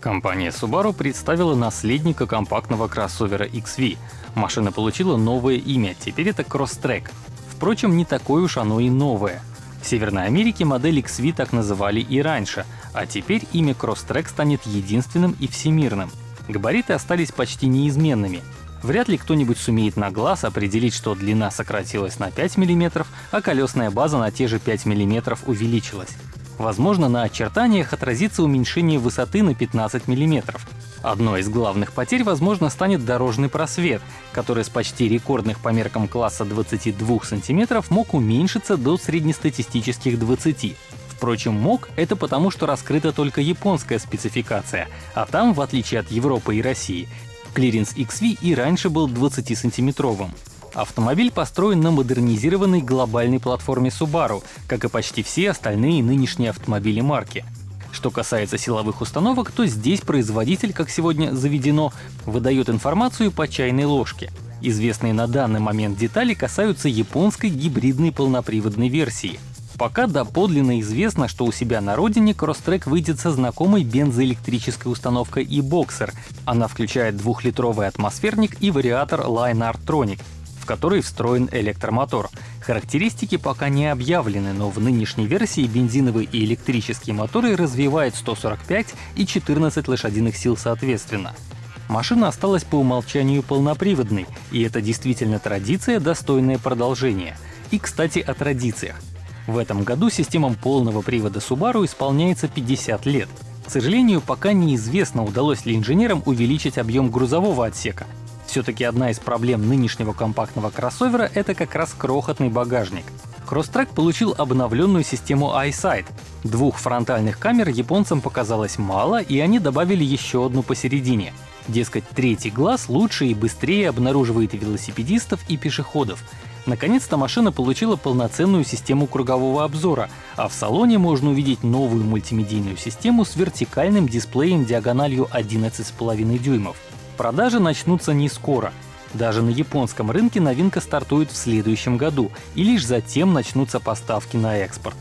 Компания Subaru представила наследника компактного кроссовера XV. Машина получила новое имя, теперь это Crosstrek. Впрочем, не такое уж оно и новое. В Северной Америке модель XV так называли и раньше, а теперь имя Crosstrek станет единственным и всемирным. Габариты остались почти неизменными. Вряд ли кто-нибудь сумеет на глаз определить, что длина сократилась на 5 мм, а колесная база на те же 5 мм увеличилась. Возможно, на очертаниях отразится уменьшение высоты на 15 мм. Одной из главных потерь, возможно, станет дорожный просвет, который с почти рекордных по меркам класса 22 см мог уменьшиться до среднестатистических 20 Впрочем, мог — это потому, что раскрыта только японская спецификация, а там, в отличие от Европы и России, клиренс XV и раньше был 20-сантиметровым. Автомобиль построен на модернизированной глобальной платформе Subaru, как и почти все остальные нынешние автомобили марки. Что касается силовых установок, то здесь производитель, как сегодня заведено, выдает информацию по чайной ложке. Известные на данный момент детали касаются японской гибридной полноприводной версии. Пока доподлинно известно, что у себя на родине Crosstrek выйдет со знакомой бензоэлектрической установкой e-Boxer. Она включает двухлитровый атмосферник и вариатор Line Artronic который встроен электромотор. Характеристики пока не объявлены, но в нынешней версии бензиновые и электрические моторы развивают 145 и 14 лошадиных сил соответственно. Машина осталась по умолчанию полноприводной, и это действительно традиция, достойное продолжения. И, кстати, о традициях. В этом году системам полного привода Subaru исполняется 50 лет. К сожалению, пока неизвестно, удалось ли инженерам увеличить объем грузового отсека, все-таки одна из проблем нынешнего компактного кроссовера — это как раз крохотный багажник. Crosstrek получил обновленную систему EyeSight. Двух фронтальных камер японцам показалось мало, и они добавили еще одну посередине. Дескать, третий глаз лучше и быстрее обнаруживает велосипедистов и пешеходов. Наконец-то машина получила полноценную систему кругового обзора, а в салоне можно увидеть новую мультимедийную систему с вертикальным дисплеем диагональю 11,5 дюймов. Продажи начнутся не скоро. Даже на японском рынке новинка стартует в следующем году, и лишь затем начнутся поставки на экспорт.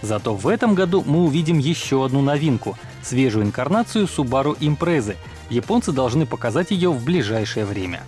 Зато в этом году мы увидим еще одну новинку — свежую инкарнацию Subaru Impreza. Японцы должны показать ее в ближайшее время.